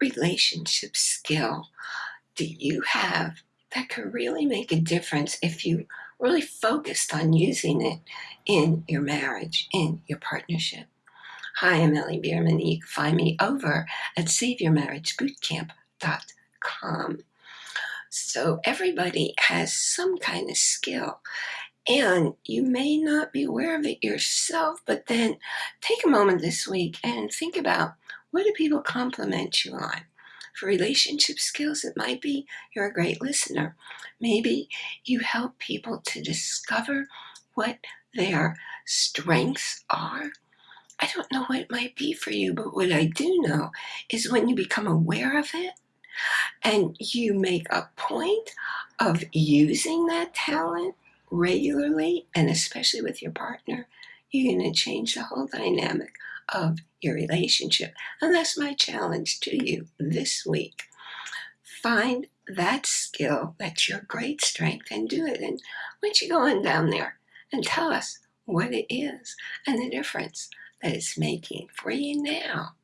relationship skill do you have that could really make a difference if you really focused on using it in your marriage, in your partnership? Hi, I'm Ellie Bierman. You can find me over at SaveYourMarriageBootcamp.com. So everybody has some kind of skill and you may not be aware of it yourself, but then take a moment this week and think about what do people compliment you on? For relationship skills, it might be you're a great listener. Maybe you help people to discover what their strengths are. I don't know what it might be for you, but what I do know is when you become aware of it and you make a point of using that talent regularly, and especially with your partner, you're going to change the whole dynamic of your relationship. And that's my challenge to you this week. Find that skill that's your great strength and do it. And don't you go on down there and tell us what it is and the difference that it's making for you now.